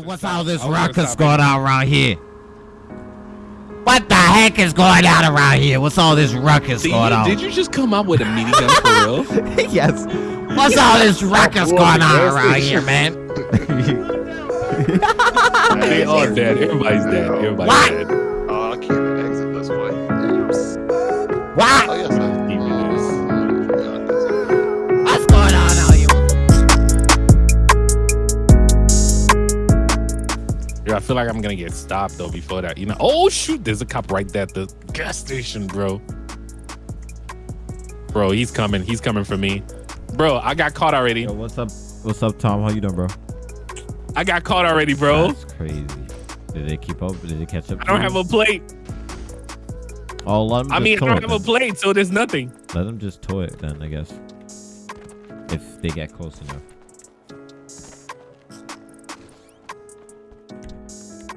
God, what's all this ruckus going on around here? What the heck is going on around here? What's all this ruckus Did going you, on? did you just come out with a mini gun for real? yes. What's all this ruckus Well, going on gas around here, man? they all dead. Everybody's dead. Everybody's What? dead. Feel like I'm gonna get stopped though before that. You know? Oh shoot! There's a cop right there at the gas station, bro. Bro, he's coming. He's coming for me. Bro, I got caught already. Yo, what's up? What's up, Tom? How you doing, bro? I got caught already, bro. That's crazy. Did they keep up? Did they catch up? I don't have a plate. Oh, let them I mean, I don't have a plate, so there's nothing. Let them just tow it then, I guess. If they get close enough.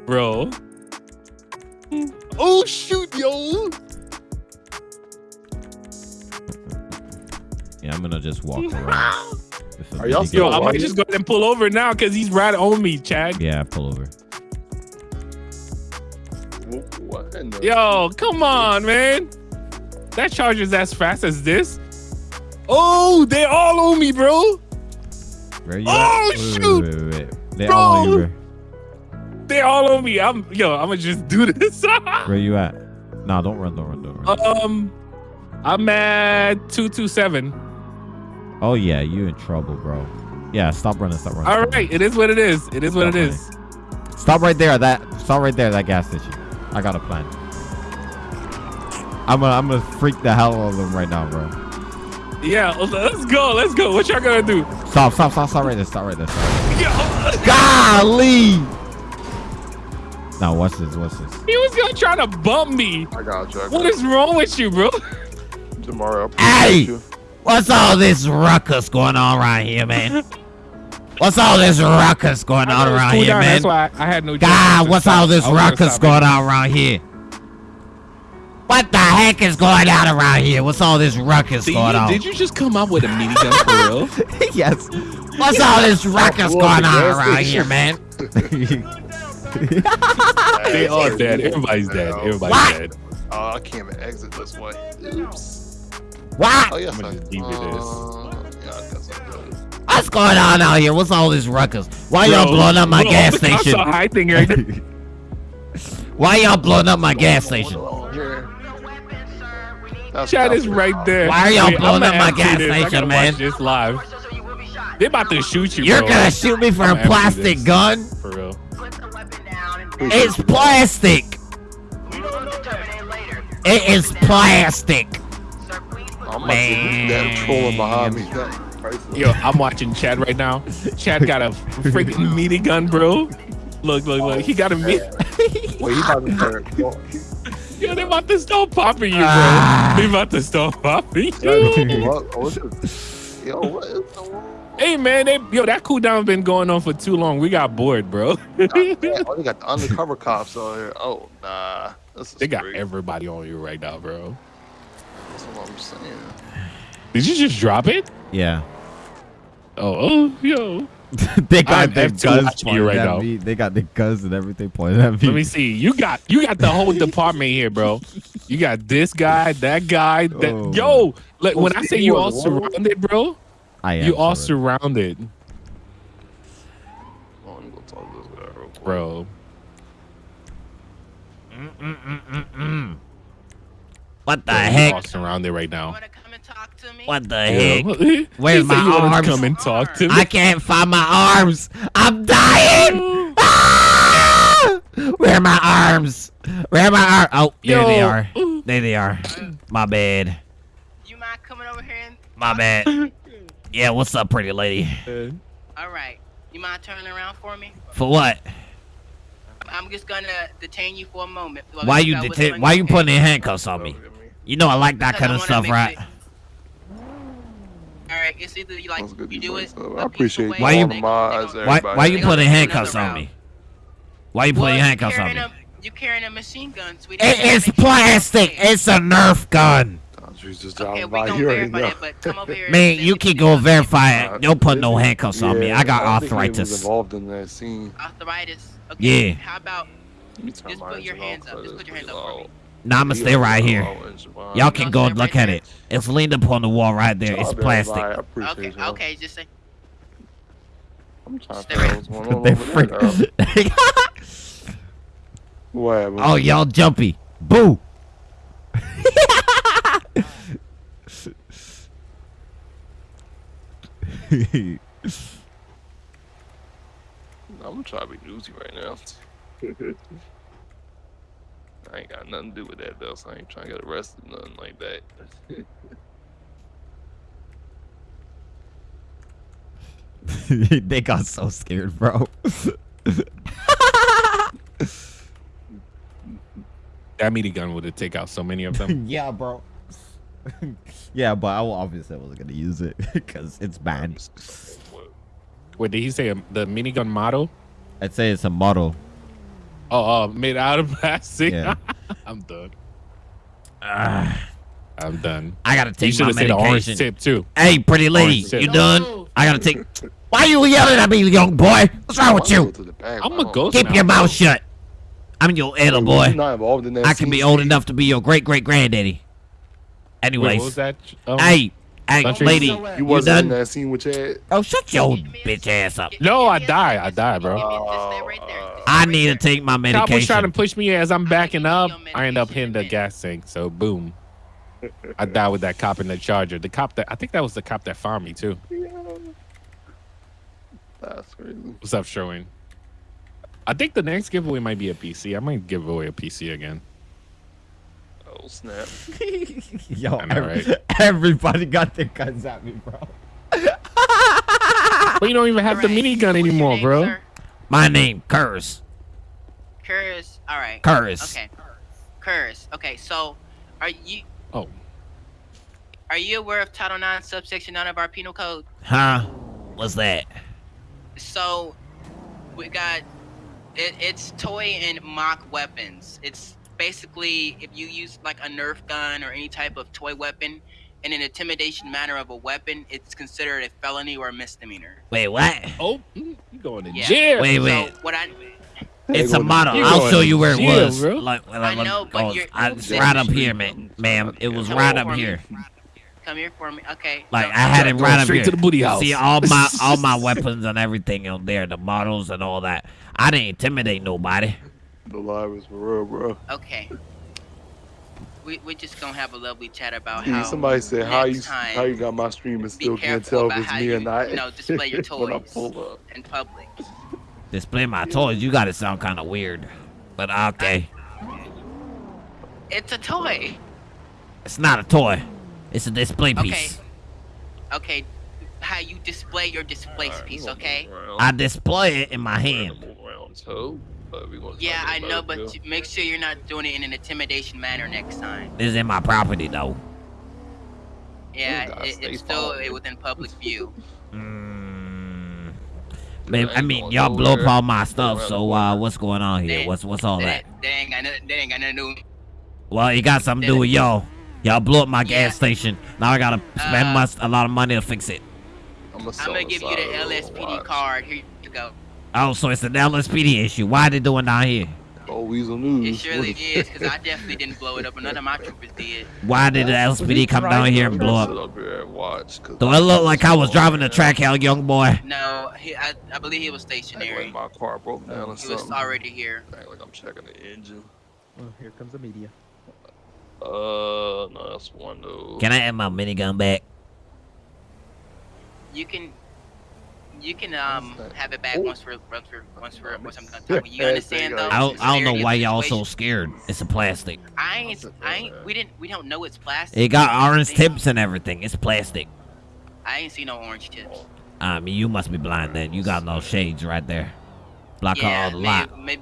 Bro. Mm. Oh shoot, yo. Yeah, I'm gonna just walk around. Are y'all still Yo, I might just go ahead and pull over now because he's right on me, Chad. Yeah, pull over. What? Yo, come on, man. That charger's as fast as this. Oh, they all on me, bro. Where you Oh, at? Wait, wait, shoot. Wait, wait, wait. They Bro. all on you. Where, They all on me. I'm yo, I'm gonna just do this. where you at? Nah, don't run, don't run, don't run. um, I'm at two two seven. oh yeah, you in trouble, bro. Yeah, stop running, stop running. All stop right, it is what it is. It is what it is. running. Stop right there. That stop right there. That gas station. I got a plan. I'm gonna I'm gonna freak the hell out of them right now, bro. Yeah, let's go. Let's go. What y'all gonna do? Stop, stop, stop, stop right there. Stop right there. Stop right there. Golly. Now watch this. Watch this. he was gonna try to bump me. I got you. I got What is wrong with you, bro? you. tomorrow? Hey! You. What's all this ruckus going on around here, man? What's all this ruckus going on around Cool here, down, man? That's why I had no. God, what's stop. all this I was gonna ruckus stop going anyway. on around here? What the heck is going on around here? What's all this ruckus Did going you, on? did you just come out with a mini gun for real? yes. What's all this ruckus Well, going on around here, man? They are dead. Everybody's dead. Everybody's What? dead. Oh, I can't even exit this way. Oops. Oh What? yes, I'ma I. just leave it as- Uh, yeah, I guess I could. What's going on out here? What's all this ruckus? Why y'all blowing up my bro, gas the cops station? are hiding right now. Why y'all blowing up my gas station? Oh. That's Chad is right there. Why are y'all blowing I'ma up my gas station, man? Watch this live. They about to shoot you, You're bro. gonna shoot me for I'ma a plastic gun? For real. It's plastic. It is plastic. I'm about to get that trolling behind me. Yo, I'm watching Chad right now. Chad got a freaking meaty gun, bro. Look, look, look. He got a mini. Wait, he about to start. Yo, they about to start popping you, bro. Ah. They about to start popping you. What? What is? Yo, what is the world? Hey, man. They, yo, that cooldown has been going on for too long. We got bored, bro. God oh, they got the undercover cops out here. Oh, nah. This is they got crazy. everybody on you right now, bro. That's what I'm saying. Did you just drop it? yeah. Oh, oh, yo. they got I'm their guns watching you pointed right at now. me. They got their guns and everything pointed at me. Let me see. You got you got the whole department here, bro. You got this guy, that guy, that Oh. yo. Like, when I say you you all surrounded, bro, I am you all surrounded. surrounded, Oh, let me go talk to this guy real quick. bro. What the Bro, you all heck? surrounded right now. Wanna come and talk to me? What the Yeah. heck? He Where's said my you wanna arms? Come and talk to me. I can't find my arms. I'm dying. Ah! Where are my arms? Where are my arms? Oh, there they are. There they are. My bad. You mind coming over here and My bad. Yeah, what's up, pretty lady? all right. You mind turning around for me? For what? I'm just gonna detain you for a moment. Why I you figure out detain? Why on you putting in handcuffs on me? You know I like that Because kind of stuff, right? sure- All right, it's either you like you do it. advice, though. appreciate you Why way, you- or they- Mods, they gonna- Why? Why you putting handcuffs on me? route. Why you putting you handcuffs on me? a- You carrying a machine gun, sweetie. It is plastic. It's a Nerf gun. Got He's just Okay, driving we by. gonna You verify that, but come over here. Man, send you can the go document. verify it. Uh, Don't put no this- handcuffs on me. I got don't was arthritis. involved in that scene. Arthritis. Okay. Yeah. How about Let me turn Just put your hands up. Just put your hands up for me. Nah, I'ma stay right here. Low Y'all can go stay look at it. It's leaned up on the wall right there. It's plastic. Light, I appreciate Okay. Okay. Just say. I'm trying to Stay figure out right- what's going on They over there. freak. What oh, y'all jumpy. Boo. I'm trying to be newsy right now. I ain't got nothing to do with that though, so I ain't trying to get arrested, nothing like that. they got so scared, bro. That minigun would have take out so many of them. yeah, bro. yeah, but I will obviously wasn't gonna use it because it's banned. Wait, did he say um, the minigun model? I'd say it's a model. Oh, uh, made out of plastic. Yeah. I'm done. Ah, I'm done. I gotta You take should my have said the orange medication. tip too. Hey, pretty lady, Orange tip. you done? I gotta take. Why are you yelling at me, young boy? What's wrong with you? I'm a ghost Keep now, your bro. mouth shut. I'm your elder boy. not involved in that I can be old enough to be your great great granddaddy. Wait, Anyways, what was that? Um, hey, hey, lady, You you wasn't in done? that scene with Chad. Oh, shut your Give me a bitch ass up. No, I me die. I die, bro. Give me- Just stay right there. Just stay I need to take my Cowboy's trying to push me as I'm backing up. I end up medication hitting the gas tank. So boom. I died with that cop in the charger. The cop that I think that was the cop that found me too. That's crazy. What's up, Sherwin? I think the next giveaway might be a PC. I might give away a PC again. Oh snap! Yo, I know, every- right? everybody got their guns at me, bro. But you don't even have the Alright, minigun anymore, name, bro. sir? My name, Curse. Curtis. All right. Curse. Okay. Curtis. Okay. So, are you Oh, are you aware of Title 9, subsection 9 of our penal code? Huh? What's that? So, we got it, it's toy and mock weapons. It's basically if you use like a Nerf gun or any type of toy weapon in an intimidation manner of a weapon, it's considered a felony or a misdemeanor. Wait, what? oh, mm, you going to Yeah. jail? Wait, wait. So what I It's a going to model. You I'll show you where it jail, was. bro. Like, like, I know, but oh, you're- I- it's right up here, man. Ma'am, it was Come right up for me. here. come here for me. Okay. Like so- I had it right up straight here. to the booty house. See all my all my weapons and everything on there, the models and all that. I didn't intimidate nobody. The live is for real, bro. Okay. We we just gonna have a lovely chat about Steve, how somebody said how you time how you got my stream and still can't tell if it's me you, or not. you know, display your when I toys. pull up. in public. Display my toys. You got to sound kind of weird, but okay. It's a toy. It's not a toy. It's a display piece. Okay. Okay. How you display your display Alright, we piece, okay? I display it in my hand. gonna move around, so, but we gonna Yeah, I know, but you- make sure you're not doing it in an intimidation manner next time. This is in my property though. Yeah, gotta it, it's still followed. within public view. Mm. Yeah, I I mean, y'all blow up all my stuff. So, uh, what's going on here? They- What's what's all They, that? they ain't got nothing. They ain't got nothing to do. Well, it got something to do with y'all. Y'all blew up my Yeah. gas station. Now I gotta spend Uh, much, a lot of money to fix it. I'm gonna, I'm gonna give you the LSPD watch. card. Here you go. Oh, so it's an LSPD issue. Why they doing down here? Oh, Weasel News. It surely What is, because I definitely didn't blow it up, and none of my troopers did. Why did the LSPD come down here and blow up? up here and watch. 'cause Do I look like I was driving the track hell, young boy? No, he, I, I believe he was Act like stationary. my car broke down or He was already here. Act like I'm checking the engine. Oh, here comes the media. Uh, no, that's one though. Can I have my minigun back? You can, you can um have it back Oh. once we're once we're once we're once I'm done talking. You understand though? I I don't, I don't know why y'all so scared. It's a plastic. I ain't, I ain't, we didn't, we don't know it's plastic. It got orange tips and everything. It's plastic. I ain't seen no orange tips. I mean, you must be blind then. You got no shades right there. Block out yeah, all the light. maybe, maybe,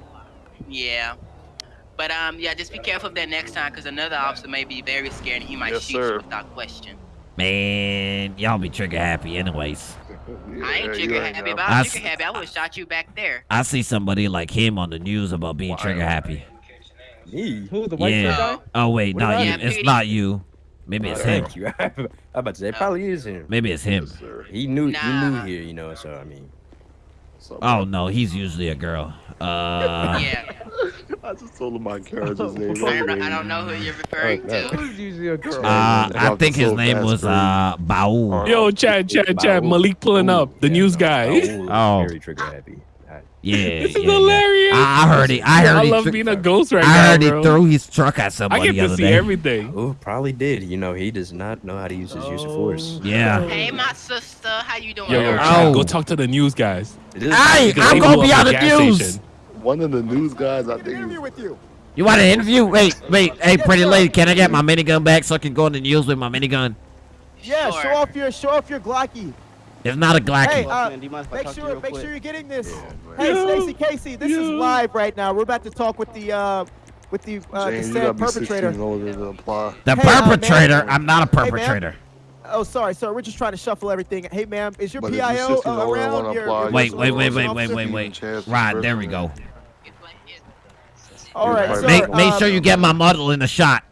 yeah. But um, yeah, just be careful of that next time, because another officer may be very scared and he might Yes, shoot sir. you without question. Man, y'all be trigger happy anyways. I ain't trigger ain't happy. If know. I I was s- trigger happy, I would have shot you back there. I see somebody like him on the news about being Wow. trigger happy. Me? Who? The white Yeah. guy? Oh wait, What not you. It's Yeah, not you. Maybe it's him. Thank you. I'm about to say it probably is him. Maybe it's him. Yes. He knew he knew here, you know. So I mean, So, Oh no, he's usually a girl. Uh, Yeah, I just told him my character's name. I don't, know, I don't know who you're referring Oh, to. Who's usually a girl? uh, I think his name was crazy. uh Baul. Yo, Chad, Chad, Chad. Malik pulling up. The news guy. Oh. Very trigger happy. I- Yeah, This is yeah, yeah. hilarious. I, I heard it. I heard it. I love thre- being a ghost right I now, heard he bro. threw his truck at somebody. I somebody get the to see day. everything. Oh, probably did. You know, he does not know how to use his use of force. Oh. Yeah. Hey, my sister, how you doing? Yo, yo, Oh. Go talk to the news guys. It is- Hey, I'm gonna be on the news. station. One of the news guys, I think. Interview with you. You want an interview? Wait, wait. Hey, pretty lady, can I get my minigun back so I can go in the news with my minigun? Yeah, Sure. show off your show off your Glocky. It's not a Hey, uh, man, do you mind if I make talk to you sure make quick? sure you're getting this. Yeah, Hey, Yo, Stacy Casey, this is live right now. We're about to talk with the uh with the uh, James, you the gotta perpetrator. 16 in order to apply. the hey, uh, perpetrator. man. I'm not a Hey, perpetrator. Oh, sorry, sorry. We're just trying to shuffle everything. Hey, ma'am, is your But PIO 16 uh, around? wanna Your, your Wait, personal wait, wait, wait, wait, wait, wait. chance Right, there we go. All right, You're sir. Make make um, sure you get my model in the shot.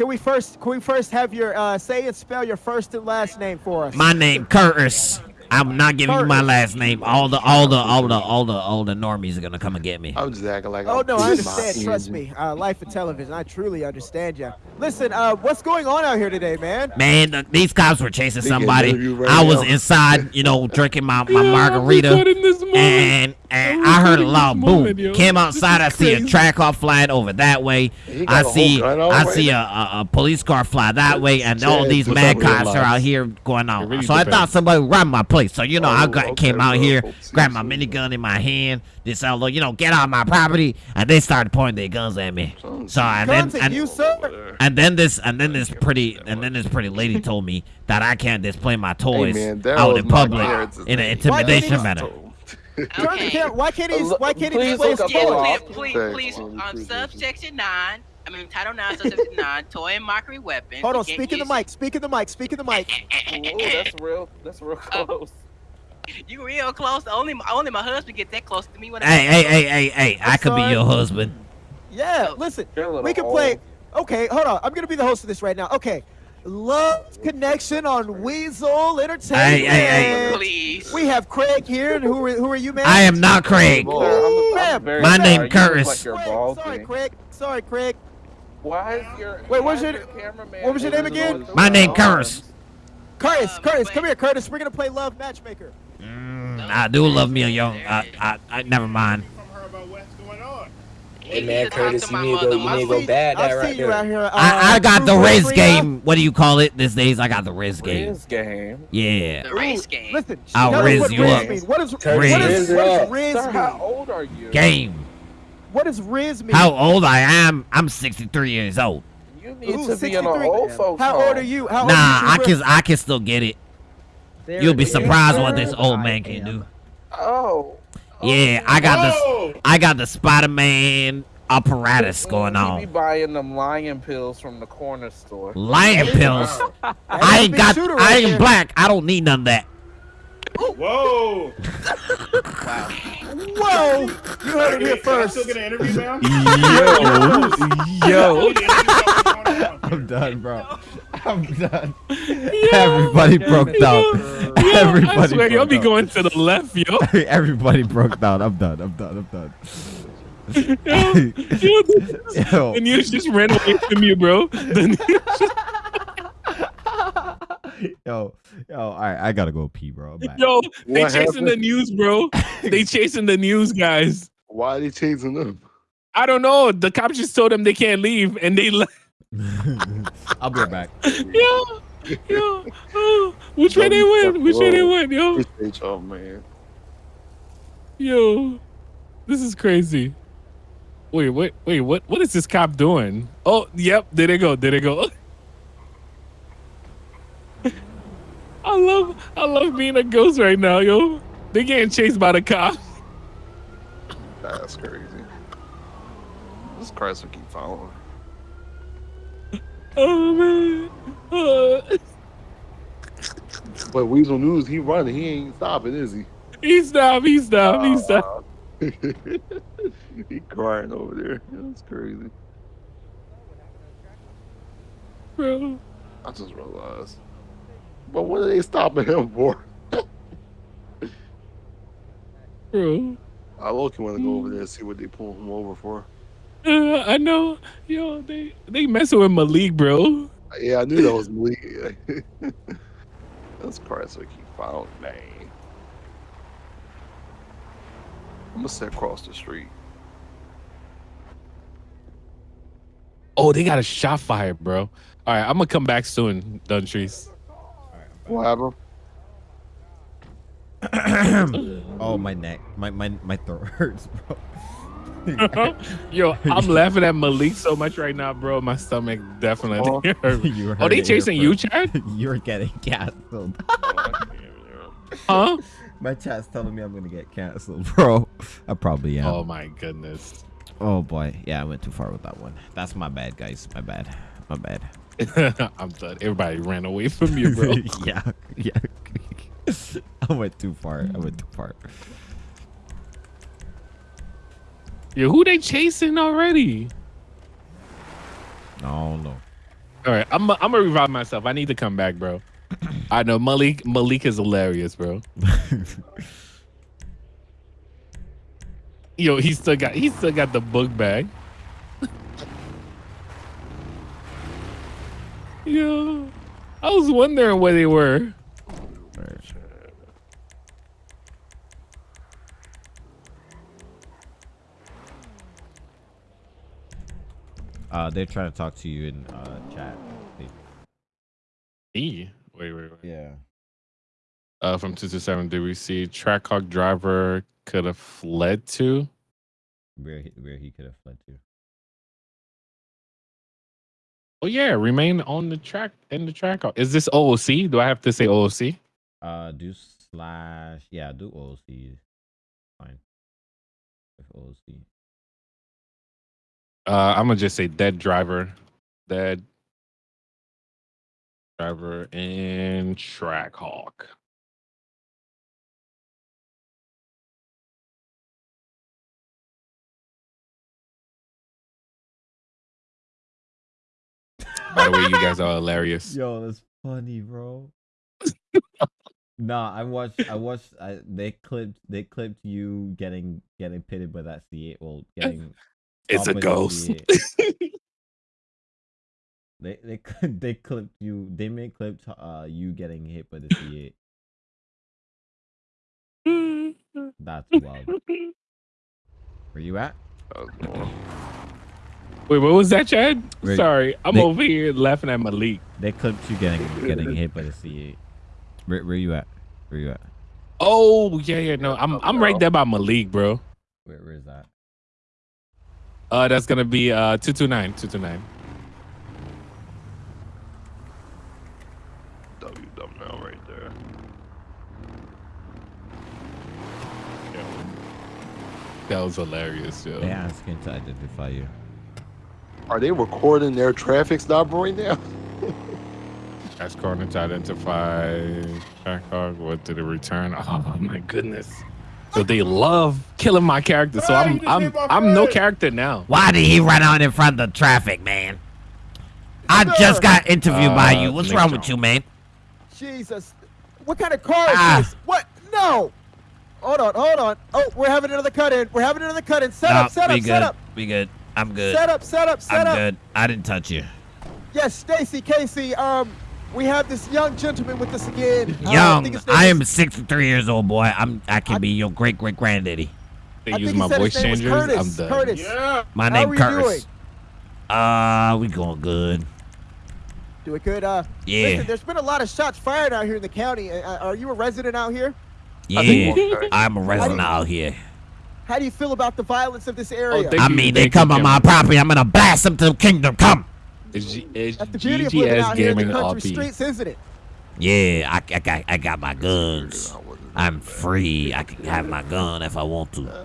Can we first can we first have your uh say and spell your first and last name for us? My name Curtis. I'm not giving you my last name. All the all the all the all the all the normies are gonna come and get me. I'm just acting like. Oh no, I understand. Trust me. Uh, life of television. I truly understand you. Listen, uh, what's going on out here today, man? Man, the, these cops were chasing somebody. right I was now. inside, you know, drinking my, my Yo, I'm margarita. recording this moment. and and I'm I heard a loud boom. moment, yo. Came outside, I see a crazy. track off flying over that way. He got I a whole see gun I already? see a, a, a police car fly that way, and all these what's mad cops are out here going on. Really so I thought somebody robbed my place. So you know, I Oh, got, okay, came out bro. here, Hope grabbed my so. minigun in my hand. This outlaw, you know, get out my property, and they started pointing their guns at me. So and Guns then and, you, sir. and then this and then this pretty and then this pretty lady told me that I can't display my toys man, out in public in an name. intimidation Why manner. Turn Okay. Why can't he? Uh, Why can't he please display look his up Yeah, the toys? law. please, please, Thanks, please, man. um, Appreciate you. subsection nine. I mean, Title Nine, subsection nine, toy and mockery weapons. Hold on. Speak in the mic. Speak in the mic. Speak in the mic. Ooh, that's real. That's real oh. close. You real close. Only, only my husband get that close to me when I. Hey, hey, hey, hey, hey! I I'm could be your husband. Yeah. Oh. Listen. You're a little We can old. play. Okay. Hold on. I'm gonna be the host of this right now. Okay. Love connection on Weasel Entertainment. Hey, hey, hey. Please. We have Craig here. And who are, who are you, man? I am not Craig. Sir, I'm, Ma'am, I'm very my name You Curtis. Like Craig, sorry, Craig. Sorry, Craig. Why is your Wait, what's why your- is cameraman what was your name again? My name arms? Curtis. Curtis, Uh, Curtis, come here, Curtis. We're gonna play Love Matchmaker. Mm, I do love me a young. I, I, I never mind. Hey man, Curtis, you need to go- you need to go bad that right there. out here. Uh, I, I got the True Riz game. What do you call it these days? I got the Riz game. Riz game. Yeah. The race game. Listen, I'll riz you Riz up. mean. What is Curtis, what is, riz what it up. Riz Sir, how old are you? Game. What does Riz mean? How old I am? I'm 63 years old. You need Ooh, to be an old folks How old are you? How old Nah, are I you? can I can still get it. You'll be surprised what this old man can do. Oh. Yeah, I got the oh. I got the Spider-Man apparatus going You be buying them lion pills from the corner store. Lion pills. I ain't got. shooter I right ain't there. black. I don't need none of that. Whoa! Wow. Whoa! You heard it here first. Yo. Yo! I'm done, bro. I'm done. Everybody broke down. Yo, I Everybody swear, y'all broke be down. going to the left, yo. Everybody broke down. I'm done. I'm done. I'm done. Yo, yo, Yo. the news just ran away from you, bro. The news just- Yo, yo, all right, I gotta go pee, bro. I'm yo, they What chasing the news, bro. They chasing the news guys. Why are they chasing them? I don't know. The cops just told them they can't leave, and they left. I'll be right back. Yo, yo, oh, which way they went? Which way they went, yo? Appreciate y'all, man. Yo, this is crazy. Wait, wait, wait. What? What is this cop doing? Oh, yep. There they go. There they go. I love, I love being a ghost right now, yo. They getting chased by the cops. That's crazy. This Christ will keep following. Oh man. Uh, But Weasel News, he running. He ain't stopping, is he? he stopped. He stopped. He stopped. he crying over there. That's crazy. Bro. I just realized. But what are they stopping him for? Bro. I look want to go over there and see what they pull him over for. Uh, I know. Yo, they they messing with Malik, bro. Yeah, I knew that was Malik. That's we keep found name. I'm gonna sit across the street. Oh, they got a shot fired, bro. All right, I'm gonna come back soon, Duntrees. What happened? oh, my neck. My my my throat hurts, bro. Yo, I'm laughing at Malik so much right now, bro. My stomach definitely oh. hurt. you Oh, they heard it chasing you. Chad? You're getting canceled. Huh? My chat's telling me I'm gonna get canceled, bro. I probably am. Oh my goodness. Oh boy, yeah, I went too far with that one. That's my bad, guys. My bad. My bad. I'm done. Everybody ran away from you, bro. yeah, yeah. I went too far. I went too far. Yo, who they chasing already? No, no. All right, I'm I'm gonna revive myself. I need to come back, bro. I know Malik Malik is hilarious, bro. Yo, he still got he still got the book bag. Yo, I was wondering where they were. Uh, they're trying to talk to you in uh chat. E. Wait, wait, wait. Yeah. Uh, from two to seven, did we see Trackhawk driver could have fled to? Where he, where he could have fled to. Oh yeah, remain on the track in the track. Is this OOC? Do I have to say OOC? Uh, do slash yeah, do OOC. Fine. With OOC. Uh, I'm gonna just say dead driver, dead driver and Trackhawk. By the way, you guys are hilarious. Yo, that's funny, bro. nah, I watched. I watched. I, they clipped. They clipped you getting getting pitted by that C8. Well, getting. It's a stopped by the ghost. They they cl- they clipped you. They made clipped uh you getting hit by the C8. That's wild. Where you at? Wait, what was that, Chad? Wait, Sorry, I'm they- over here laughing at Malik. They clipped you getting getting hit by the C8. Where where you at? Where you at? Oh yeah, yeah. No, I'm I'm right there by Malik, bro. Where where is that? Uh, that's gonna be uh two two nine, two two nine. WWL right there. That was hilarious, yo. They asking to identify you. Are they recording their traffic stop right now? Ask Corner to identify Trackhawk. What did it return? Oh my goodness. So they love killing my character. So I'm I'm I'm no character now. Why did he run out in front of the traffic, man? I just got interviewed by Uh, you. What's wrong with you, man? Jesus. What kind of car is Ah. this? What? No. Hold on, hold on. Oh, we're having another cut in. We're having another cut in. Set No, up, set up, good. set up. We good. I'm good. Set up, set up, set I'm up. good. I didn't touch you. Yes, Stacy, Casey, um, we have this young gentleman with us again. Uh, I Young, think his name I is- am 63 years old, boy. I'm. I can I- be your great great granddaddy. They I use my voice name changers. Curtis. I'm done. Curtis. My How name are Curtis. doing? Uh, we going good. Doing good. Uh, Yeah. listen, there's been a lot of shots fired out here in the county. Uh, are you a resident out here? Yeah, I'm a resident out here. How do you feel about the violence of this area? thank I you, mean, they thank you, come on my property. I'm gonna blast them to the kingdom come. It's, G- it's That's the beauty of living out here in the Gaming country RP. streets, isn't it? Yeah, I, I got I got my guns. I'm free. I can have my gun if I want to.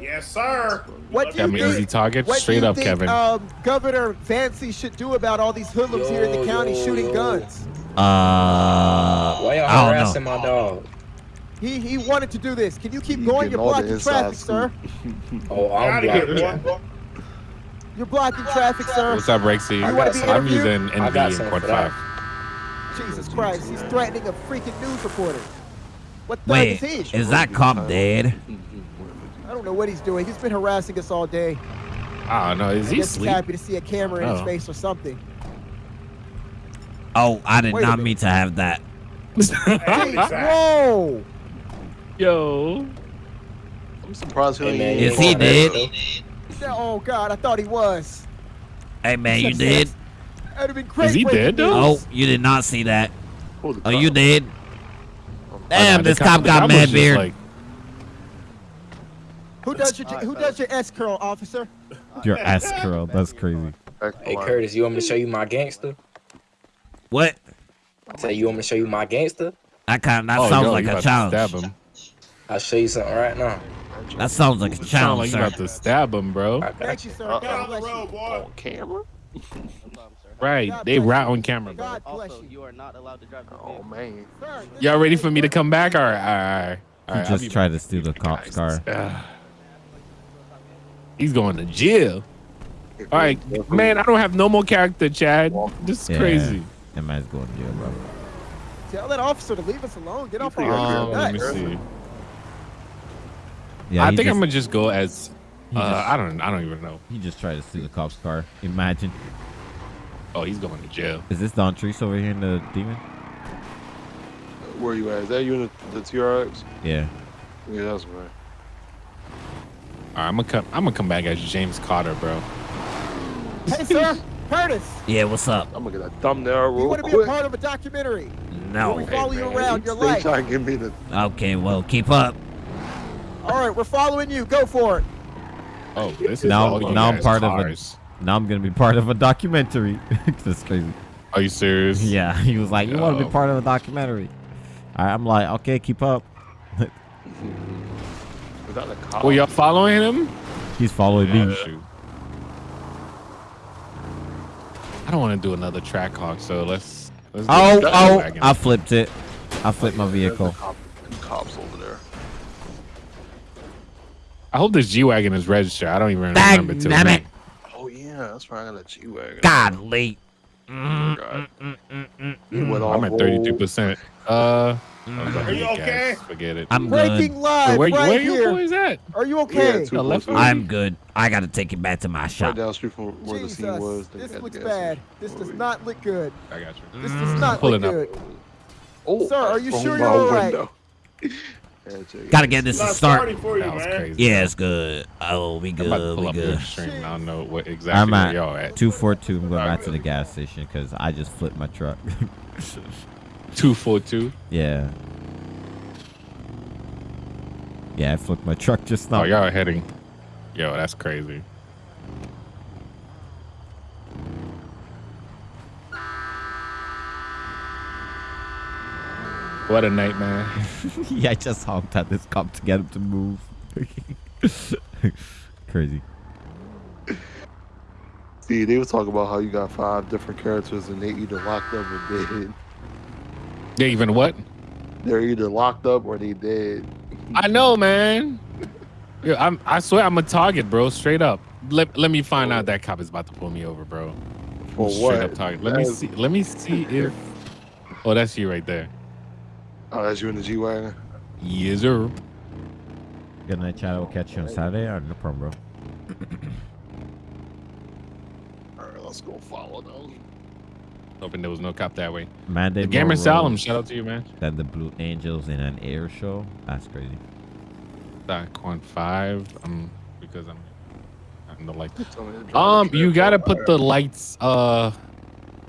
Yes, sir. What do you Kevin, think? easy target. What Straight up, think, Kevin. Um, Governor Vancy should do about all these hoodlums here in the Yo, county yo, shooting yo. guns. Uh, Why y'all harassing my dog? He he wanted to do this. Can you keep You going? You're blocking inside traffic, sir. Oh, I'm blocking. You're blocking traffic, sir. What's up, Rexy? You wanna be I'm using NV something Quad 5. Jesus Christ, he's threatening a freaking news reporter. What the Wait, is he? is that cop dead? I don't know what he's doing. He's been harassing us all day. I don't know. Is I he guess he's asleep? happy to see a camera in his Oh. face or something. Oh, I did Wait not mean to have that. Jeez, whoa! Yo. I'm surprised he Hey, ain't man, Is you he ain't dead? He said, Oh God, I thought he was. Hey man, you did. That'd have been great. Is he dead, though? Oh, you did not see that. Who the Oh, you did? Oh, Damn, the this cop the got mad beard. Like, Who does your Who does your S curl, officer? Your ass curl. That's crazy. Hey Curtis, you want me to show you my gangster? What? I say you want me to show you my gangster? That kind of that oh, sounds yo, like a about challenge. Stab him. I'll show you something right now. That sounds like a Sound challenge, like you sir. about to stab him, bro. I got Thank you. you, sir. Uh, God bless you. On camera? Right. God They bless rat you. on camera, bro. God bless Also, you. you are not allowed to drive Oh man. Y'all ready for me to come back? All right, all right, all right. He All right, I'll just be tried to steal the cop's car. He's going to jail. All right, man. I don't have no more character, Chad. This is Yeah. crazy. That man's going to jail, bro. Tell that officer to leave us alone. Get off our think Um, let me see. Yeah, I he think I'm gonna just go as. Uh, just- I don't. I don't even know. He just tried to steal the cop's car. Imagine. Oh, he's going to jail. Is this Don Treese over here in the demon? Where are you at? Is that you in the, the TRX? Yeah. Yeah, that's right. All right, I'm gonna come. I'm gonna come back as James Carter, bro. Hey, sir, Curtis. Yeah, what's up? I'm gonna get a thumbnail real You want to be a part of a documentary? No. Where we follow you around your They life. trying to give me the. Okay, well, keep up. All right, we're following you. Go for it. Oh, this is Now- all now I'm guys part of a- Now I'm gonna be part of a documentary. That's crazy. Are you serious? Yeah, he was like, "You want to be part of a documentary?" All right, I'm like, "Okay, keep up." Is that a cop? Well, y'all following him? He's following Yeah, me. shoot. I don't want to do another Trackhawk, so let's. let's Oh, oh! I flipped it. I flipped oh, my There's a vehicle. cop- cops over there. I hope this G wagon is registered. I don't even Dang remember till damn it. now. Oh yeah, that's right. I got a G wagon. Godly. God. Mm-hmm. He mm, went all I'm at 32 percent. Uh, Are you okay? Forget it. I'm Breaking good. live where right where you here. boys at? Are you okay? Yeah, left. I'm good. I gotta take it back to my right shop. down the street from where the scene was. The- this at looks bad. This does not look good. I got you. This does mm, not Pulling look up. good. Oh, Sir, are you sure you're all right? window. Yeah, check it. Gotta get this to start. for you, That was crazy. Yeah, it's good. Oh, we I'm about to good. pull We up your good. stream. I don't know what I'm exactly at y'all at. two four two. I'm going back to the gas station because I just flipped my truck. Two four two. yeah. Yeah, I flipped my truck just now. Oh, y'all heading. Yo, that's crazy. What a nightmare. yeah, I just honked at this cop to get him to move. Crazy. See, they were talking about how you got five different characters and they either locked up or dead. They even what? They're either locked up or they dead. I know, man. Yeah, I'm. I swear, I'm a target, bro. Straight up. Let Let me find out that cop is about to pull me over, bro. For Straight what? up target. Let me That's- see. Let me see if. Oh, that's you right there. Oh, that's you in the G wagon. Yes, sir. Good night, Chad. We'll catch you on Saturday. All right, no problem, bro. All right, let's go follow them. Hoping there was no cop that way. Monday. The Gamer Monroe, Salem, shout out to you, man. Then the Blue Angels in an air show. That's crazy. Con five. Um, because I'm. I'm the light. drive Um, you gotta put the lights. Uh,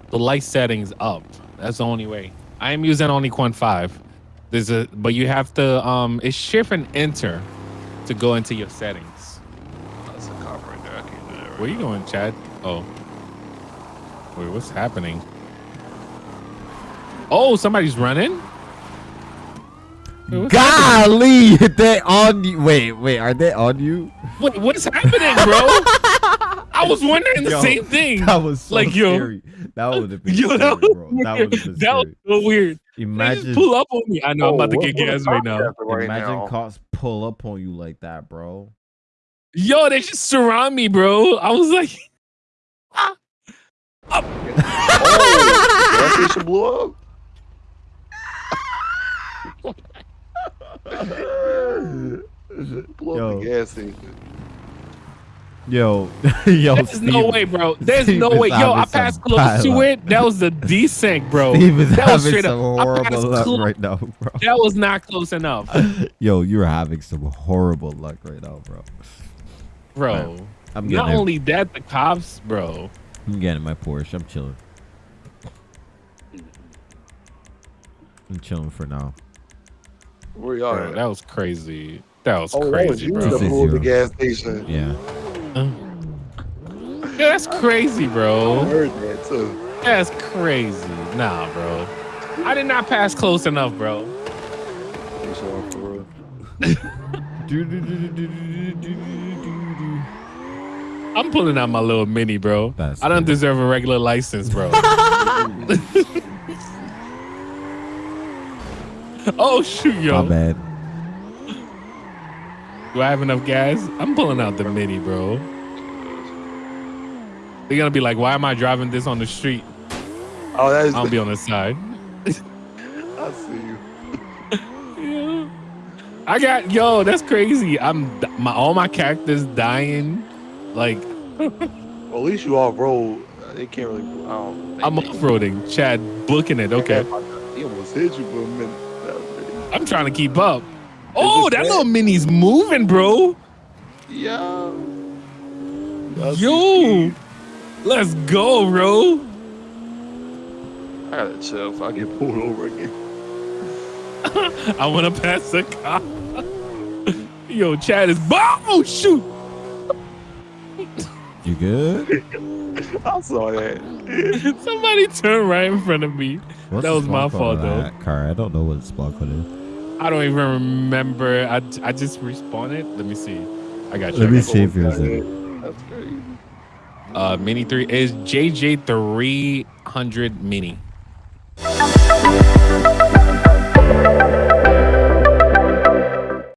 the light settings up. That's the only way. I am using only Quan five. There's a, but you have to. Um, it's shift and enter to go into your settings. That's a cop right there. I can't do that. Right Where you going, Chad? Oh. Wait, what's happening? Oh, somebody's running. Wait, what's happening? Golly, they on you. Wait, wait, are they on you? What, what's happening, bro? I was wondering the yo, same thing. That was so like scary. that would have been yo, scary, that bro. Weird. That would that was so weird. Imagine pull up on me. I know oh, I'm about to get gas right now. Right Imagine now. cops pull up on you like that, bro. Yo, they just surround me, bro. I was like, ah, up. oh, that blew up. Blow up the gas station. Yo, yo, There's no way, bro. There's Steve no way. Yo, I passed close bad to it. That was the desync, bro. Steve is that was straight some up. I horrible passed luck close- right now, bro. That was not close enough, Yo, you're having some horrible luck right now, bro. bro. I'm Not getting it. only that, the cops, bro. I'm getting my Porsche. I'm chilling. I'm chilling for now. Where y'all Bro, at? that was crazy. That was Oh, crazy, bro. that This is blew up the gas station. Yeah. Yeah, that's crazy, bro. I bro. heard that too. That's crazy. Nah, bro. I did not pass close enough, bro. You sure for real? I'm pulling out my little mini, bro. That's I don't cool. deserve a regular license, bro. oh shoot, yo. My bad. Do I have enough gas? I'm pulling out the mini, bro. They're gonna be like, why am I driving this on the street? Oh, that is. I'll be on the side. I see you. Yeah. I got yo, that's crazy. I'm my all my characters dying. Like Well, at least you off road. They can't really. I don't. I'm off roading. Chad booking it. Okay. He almost hit you for a minute. That was really- I'm trying to keep up. Oh, that bad? little mini's moving, bro. Yeah. That's Yo. Let's go, bro. I gotta chill if I get pulled over again. I wanna pass the car. Yo, Chad is oh shoot. You good? I saw that. Somebody turned right in front of me. What's That was my fault, though. that Car. I don't know what the spawn code is. I don't even remember. I, I just respawned it. Let me see. I got you. Let me see if yours is. That's great. Uh, Mini three is JJ three hundred Mini.